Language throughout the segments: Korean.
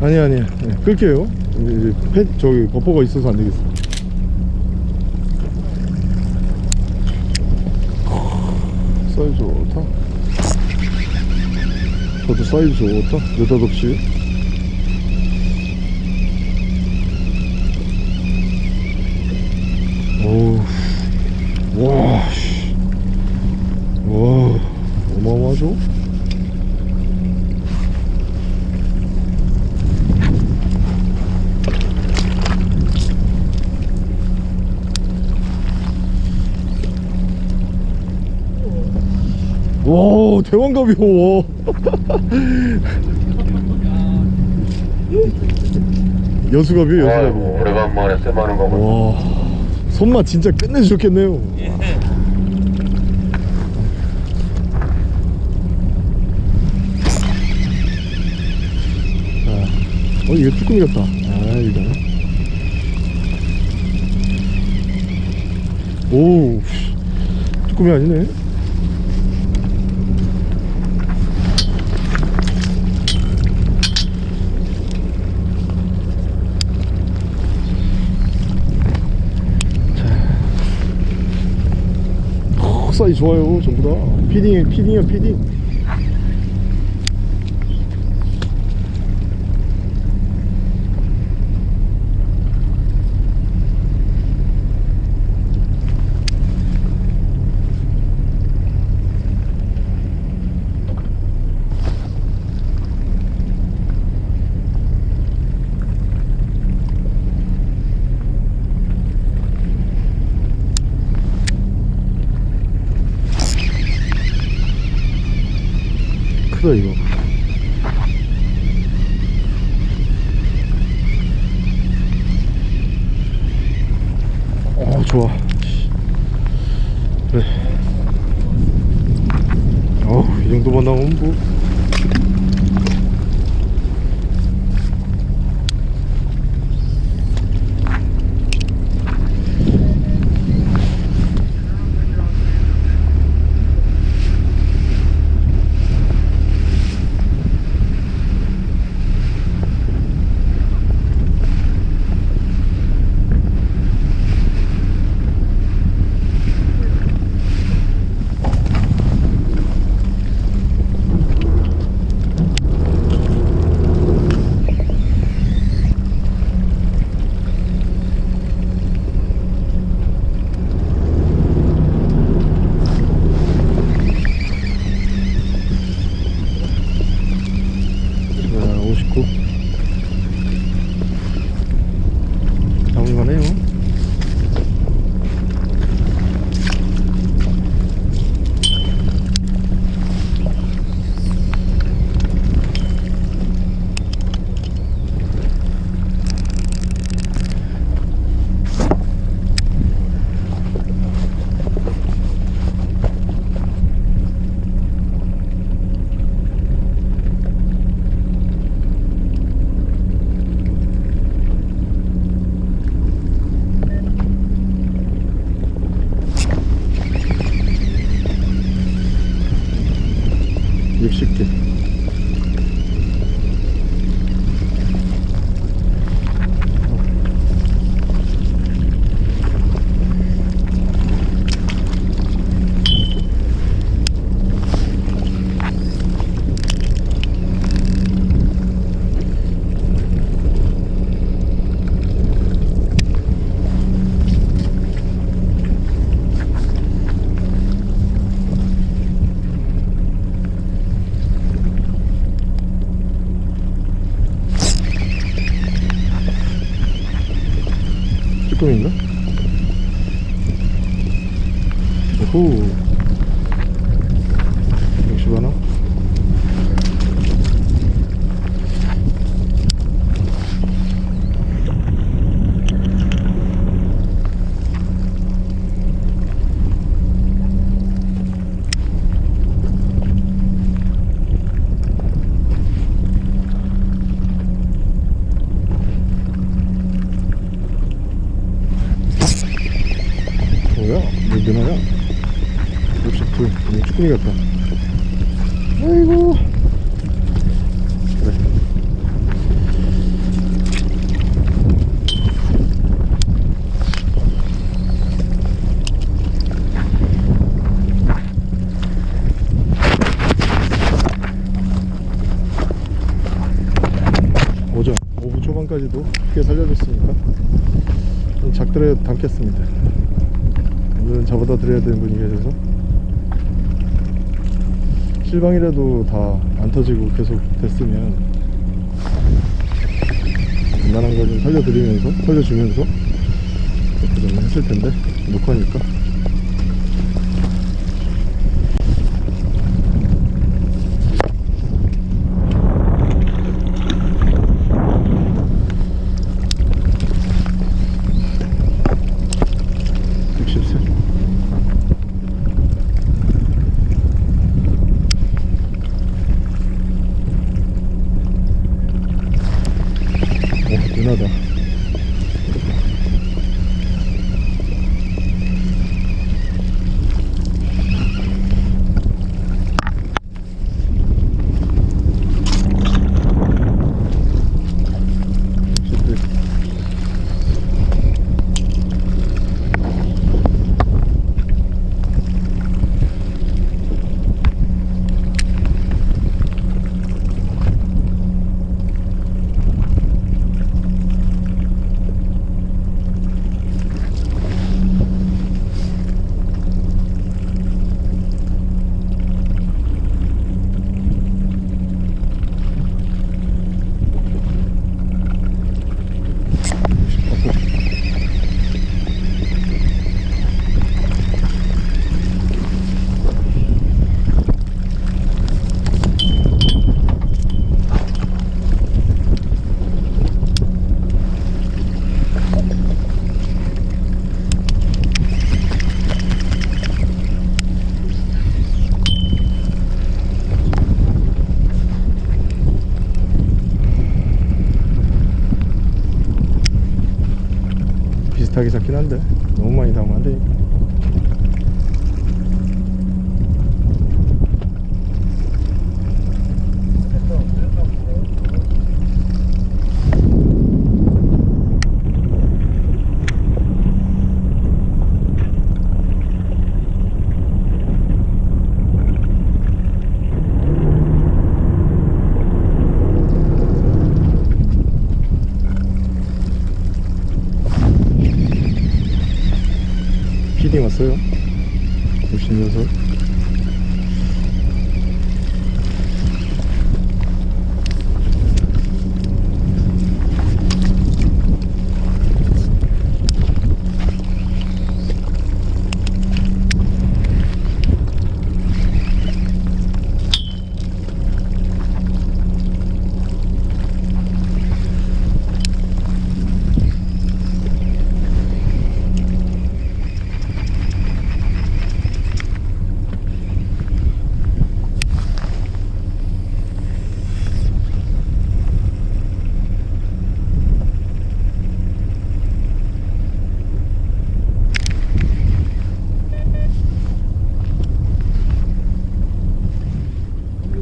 아니 아니. 네, 끌게요. 이제, 펫 저기 버퍼가 있어서 안 되겠어. 사이즈 좋다 저도 사이즈 좋다 느닷없이? 오우 와, 씨. 와, 어마어마하죠? 와, 대왕갑이요. 여수갑이요, 여수갑이. 아이고 오래간만에 쎄마는 거군 와, 손맛 진짜 끝내주셨겠네요. 아, 어, 이거 쭈꾸미 같다. 아, 이거. 오, 쭈꾸미 아니네. 어, 사이 좋아요, 전부 다. 피딩, 피딩이야, 피딩. 크다, 이거. 어, 좋아. 그래. 어우, 이 정도만 나오면 뭐. 60개 쭈꾸미인가? 왜 되나요? 역시 불 너무 쭈꾸미 같다. 아이고. 그래. 오전 오후 초반까지도 크게 살려줬으니까 작들을 담겠습니다. 오늘은 잡아다 드려야 되는 분이 계셔서. 실방이라도 다 안 터지고 계속 됐으면 웬만한 거 좀 살려드리면서 살려주면서 그렇게 좀 했을 텐데 녹화니까 육십세 오 누나다 육십세 비슷하게 잡긴 한데. 너무 많이 담으면 안 되니까 피딩 왔어요? 56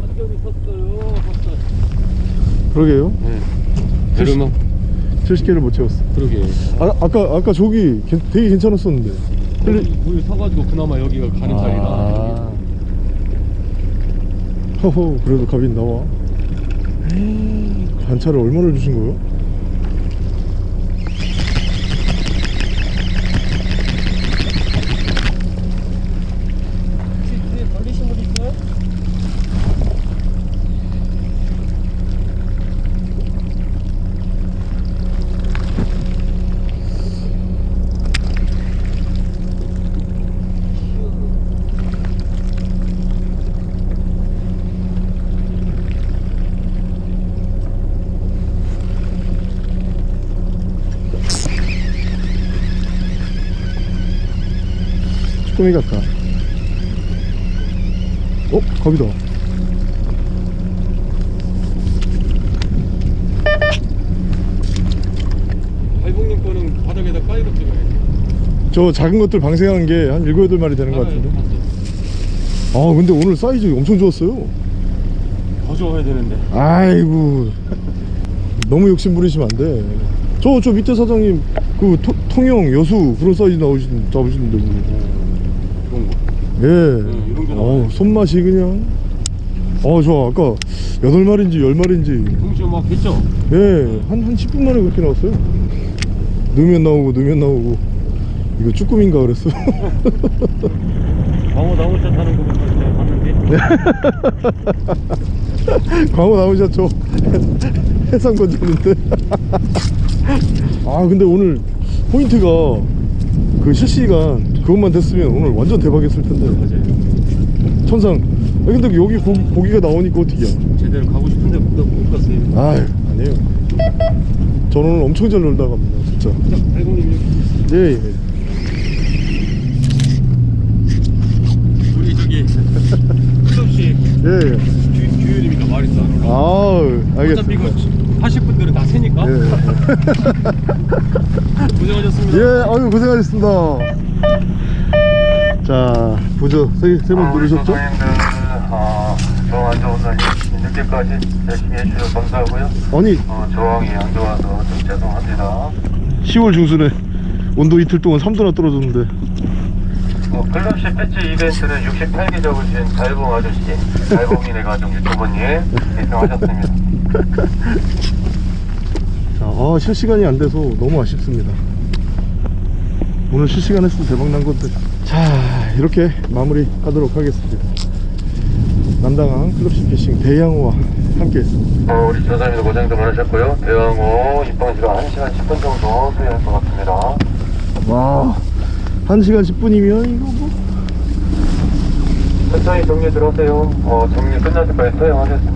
완전히 섰어요. 섰어. 그러게요 네. 내려막 70개를 못 채웠어 그러게. 아, 아까 아까 저기 괜- 되게 괜찮았었는데 여기 물 서가지고 그나마 여기가 가는 자리라. 아. 허허 그래도 갑이 나와 반차를 얼마나 주신 거예요? 혹시 뒤에 걸리신 분 있어요? 쭈꾸미 같다 어? 갑이다 발봉님 거는 바닥에다 깔고 찍어야지. 저 작은 것들 방생한 게 한 7, 8마리 되는 것 같은데 아 근데 오늘 사이즈 엄청 좋았어요 더 좋아야 되는데. 아이고 너무 욕심 부리시면 안돼 저저 밑에 사장님 그 토- 통영 여수 그런 사이즈 나오신 잡으시는데 뭐. 그런 거. 예 응, 이런 게 어. 손맛이 그냥 어 좋아 아까 여덟 마리인지 열 마리인지 동시에 막 했죠? 예, 한, 한 10분 만에 그렇게 나왔어요. 넣으면 나오고, 넣으면 나오고. 이거 쭈꾸미인가 그랬어. 광어 나무차 타는 거 봤는데 광어 나오자 저 해상 건졌는데. 아, 근데 오늘 포인트가 그 실시간 그것만 됐으면 오늘 완전 대박이었을 텐데. 맞아요 천상. 아, 근데 여기 고, 고기가 나오니까 어떡이야. 제대로 가고 싶은데 못, 못 갔어요 아유, 아니에요. 저는 오늘 엄청 잘 놀다 갑니다, 진짜. 여기 예, 예. 우리 저기 클럽시 예, 예. 규- 규율입니다 말했어 아우, 어차피 이거 알겠습니다. 하실 분들은 다 세니까 예. 고생하셨습니다 예, 아유 고생하셨습니다. 자, 보조 세번 아, 누르셨죠? 선생님들 어, 저항 안 좋은 날 늦게까지 열심히 해주셔서 감사하고요 아니, 어, 저항이 안 좋아서 좀 죄송합니다 10월 중순에 온도 이틀 동안 3도나 떨어졌는데. 어, 클럽시 패치 이벤트는 68개 적으신 달봉 아저씨 달봉인의 가족 유튜버님 1등하셨습니다 자, 아, 실시간이 안 돼서 너무 아쉽습니다. 오늘 실시간 했으면 대박 난 건데. 자, 이렇게 마무리 하도록 하겠습니다. 남당항 클럽시 피싱 대양호와 함께 했습니다. 어, 우리 조사님도 고생도 많으셨고요 대왕호 입방 시간 1시간 10분 정도 소요할 것 같습니다 와, 1시간 10분이면 이거 뭐. 천천히 정리 들어오세요 어, 정리 끝날 때까지 사용하겠습니다